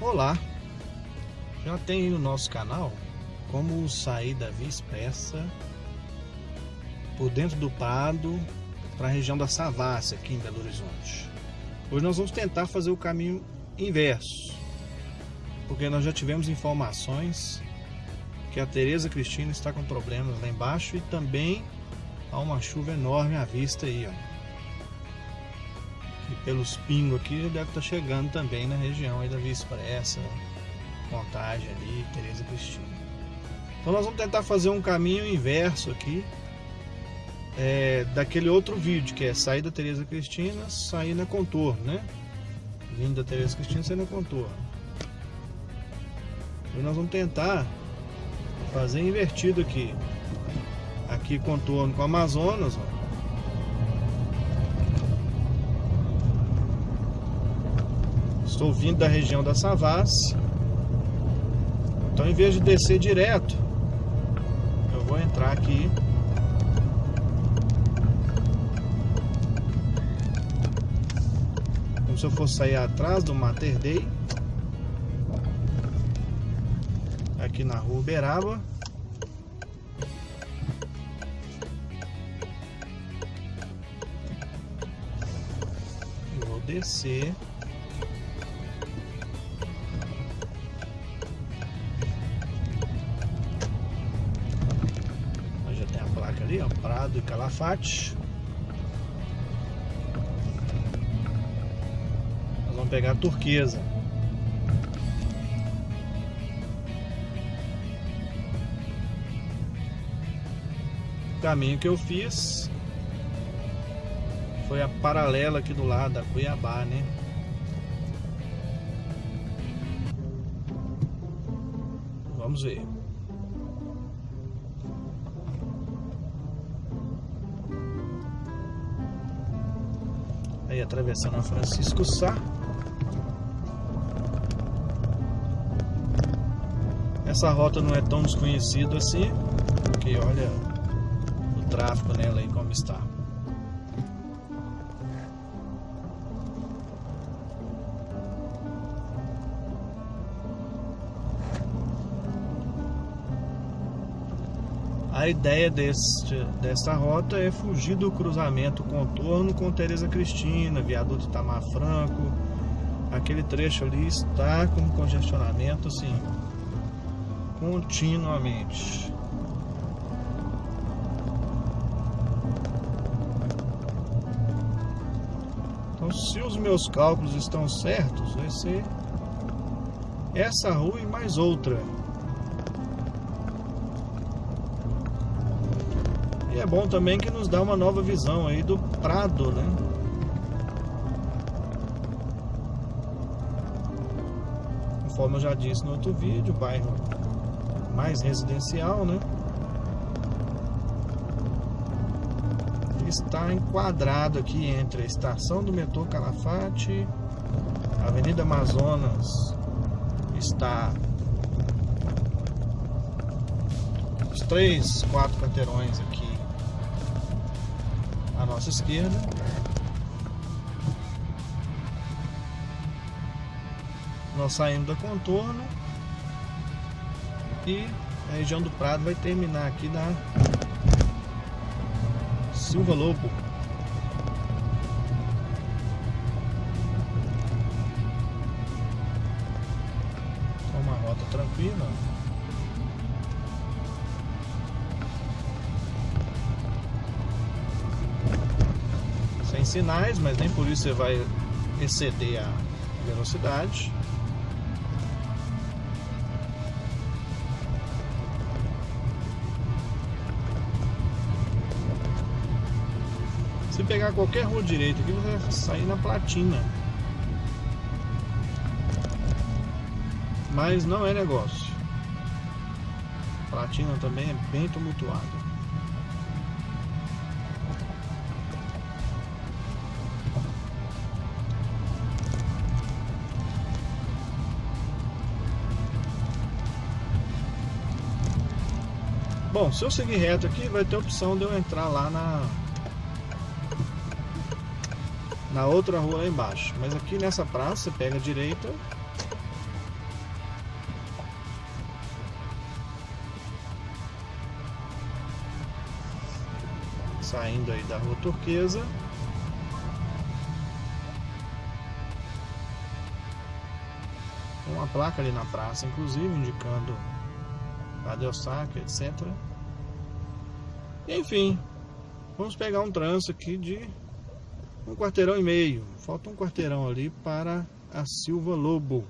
Olá! Já tem no nosso canal como sair da Via Expressa por dentro do Prado para a região da Savassi aqui em Belo Horizonte. Hoje nós vamos tentar fazer o caminho inverso, porque nós já tivemos informações que a Tereza Cristina está com problemas lá embaixo e também há uma chuva enorme à vista aí, ó. Pelos pingos aqui deve estar chegando também na região aí da Via Expressa, Contagem ali, Tereza Cristina. Então nós vamos tentar fazer um caminho inverso aqui é, daquele outro vídeo, que é sair da Tereza Cristina, sair na contorno, né? Vindo da Tereza Cristina, sair na contorno. E nós vamos tentar fazer invertido aqui. Aqui contorno com Amazonas, ó. Estou vindo da região da Savassi. Então, em vez de descer direto, eu vou entrar aqui. Como se eu fosse sair atrás do Mater Dei. Aqui na rua Uberaba. Vou descer. Prado e Calafate. Nós vamos pegar a turquesa. O caminho que eu fiz foi a paralela aqui do lado da Cuiabá, né? Vamos ver. Atravessando a Francisco Sá. Essa rota não é tão desconhecida assim, porque olha o tráfego nela aí como está. A ideia deste, desta rota é fugir do cruzamento contorno com Tereza Cristina, viaduto Itamar Franco. Aquele trecho ali está com congestionamento assim, continuamente. Então, se os meus cálculos estão certos, vai ser essa rua e mais outra. E é bom também que nos dá uma nova visão aí do Prado, né? Conforme eu já disse no outro vídeo, bairro mais residencial, né? Está enquadrado aqui entre a estação do metrô Calafate, a Avenida Amazonas está os três, quatro quarteirões aqui nossa esquerda. Nós saímos da contorno e a região do Prado vai terminar aqui na Silva Lobo. Sinais, mas nem por isso você vai exceder a velocidade. Se pegar qualquer rua direita aqui, você vai sair na platina. Mas não é negócio. Platina também é bem tumultuado. Bom, se eu seguir reto aqui, vai ter a opção de eu entrar lá na, na outra rua lá embaixo. Mas aqui nessa praça, você pega a direita. Saindo aí da rua turquesa. Tem uma placa ali na praça, inclusive, indicando a o etc. Enfim, vamos pegar um trânsito aqui de um quarteirão e meio. Falta um quarteirão ali para a Silva Lobo.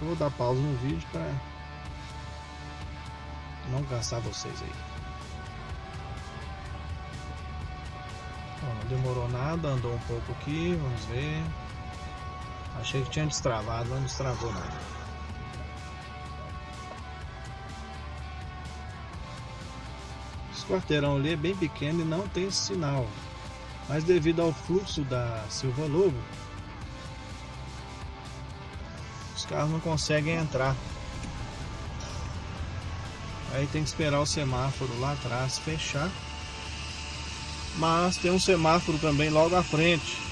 Vou dar pausa no vídeo para não cansar vocês aí. Bom, não demorou nada, andou um pouco aqui, vamos ver. Achei que tinha destravado, não destravou nada. Esse quarteirão ali é bem pequeno e não tem sinal. Mas devido ao fluxo da Silva Lobo, os carros não conseguem entrar. Aí tem que esperar o semáforo lá atrás fechar. Mas tem um semáforo também logo à frente.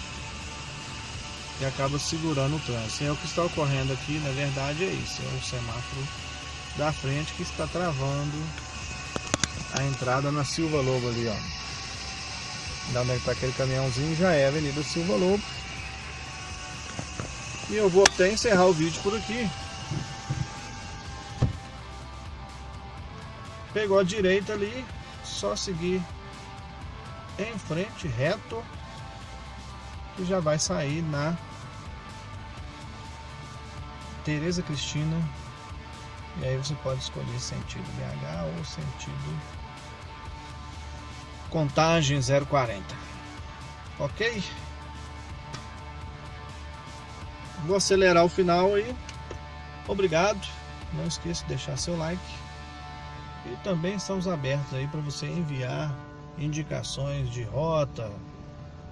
Que acaba segurando o trânsito. É o que está ocorrendo aqui, na verdade, é isso. É o semáforo da frente que está travando a entrada na Silva Lobo ali, ó. Da onde está aquele caminhãozinho já é a Avenida Silva Lobo. E eu vou até encerrar o vídeo por aqui. Pegou a direita ali, só seguir em frente, reto, que já vai sair na Tereza Cristina. E aí você pode escolher sentido BH ou sentido Contagem 040. Ok? Vou acelerar o final aí. Obrigado. Não esqueça de deixar seu like. E também estamos abertos aí para você enviar indicações de rota,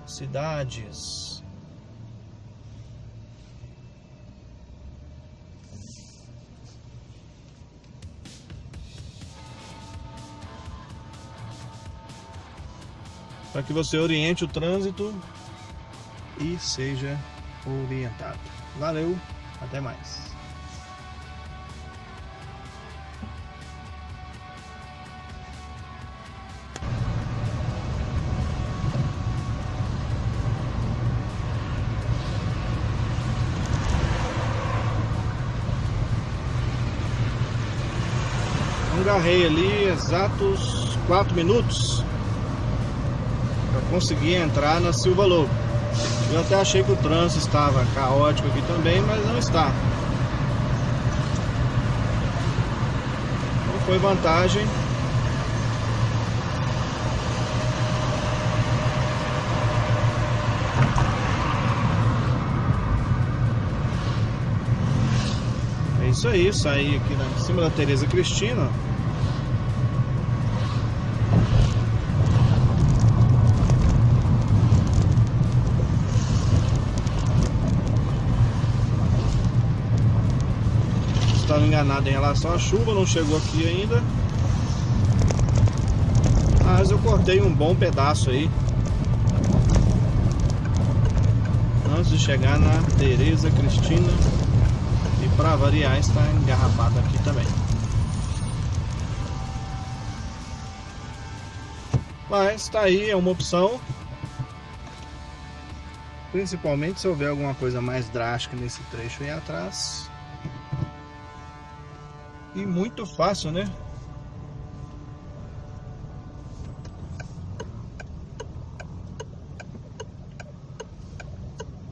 cidades. Para que você oriente o trânsito e seja orientado. Valeu, até mais. Engarrei ali exatos 4 minutos para conseguir entrar na Silva Lobo. Eu até achei que o trânsito estava caótico aqui também, mas não está. Não foi vantagem. É isso aí, saí aqui em cima da Tereza Cristina. Enganado em relação à chuva, não chegou aqui ainda. Mas eu cortei um bom pedaço aí. Antes de chegar na Tereza Cristina. E para variar está engarrafado aqui também. Mas está aí, é uma opção. Principalmente se houver alguma coisa mais drástica nesse trecho aí atrás. E muito fácil, né?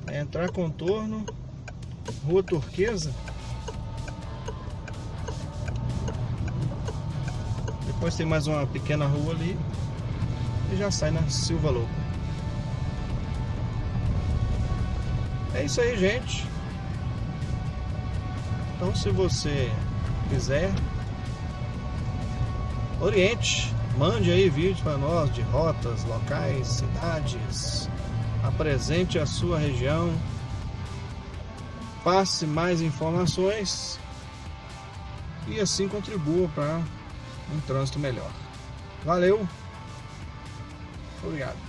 É entrar contorno, rua turquesa. Depois tem mais uma pequena rua ali e já sai na Silva Lobo. É isso aí, gente. Então, se você quiser, oriente, mande aí vídeos para nós de rotas, locais, cidades, apresente a sua região, passe mais informações e assim contribua para um trânsito melhor. Valeu, obrigado.